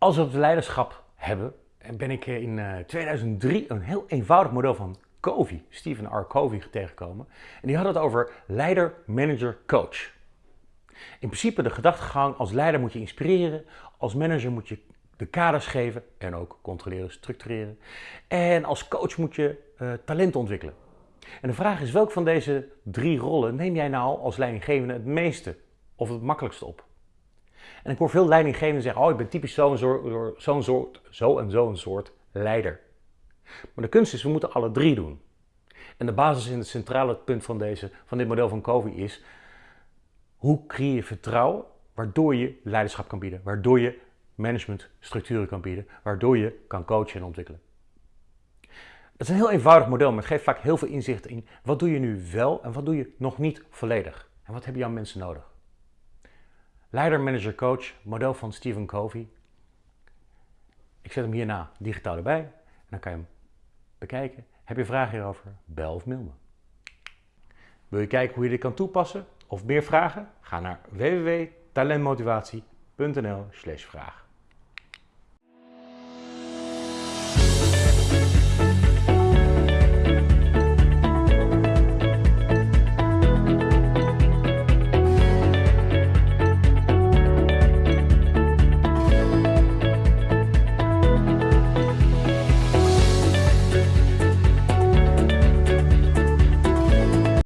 Als we het leiderschap hebben, ben ik in 2003 een heel eenvoudig model van Covey, Stephen R. Covey, tegengekomen. En die had het over leider, manager, coach. In principe de gedachtegang, als leider moet je inspireren, als manager moet je de kaders geven en ook controleren, structureren. En als coach moet je talent ontwikkelen. En de vraag is, welke van deze drie rollen neem jij nou als leidinggevende het meeste of het makkelijkste op? En ik hoor veel leidinggevenden zeggen, oh ik ben typisch zo'n zo soort, zo en zo'n soort leider. Maar de kunst is, we moeten alle drie doen. En de basis in het centrale punt van, deze, van dit model van Covey is, hoe creëer je vertrouwen waardoor je leiderschap kan bieden, waardoor je managementstructuren kan bieden, waardoor je kan coachen en ontwikkelen. Het is een heel eenvoudig model, maar het geeft vaak heel veel inzicht in wat doe je nu wel en wat doe je nog niet volledig. En wat hebben jouw mensen nodig? Leider, manager, coach, model van Stephen Covey. Ik zet hem hierna digitaal erbij en dan kan je hem bekijken. Heb je vragen hierover? Bel of mail me. Wil je kijken hoe je dit kan toepassen of meer vragen? Ga naar www.talentmotivatie.nl/vraag.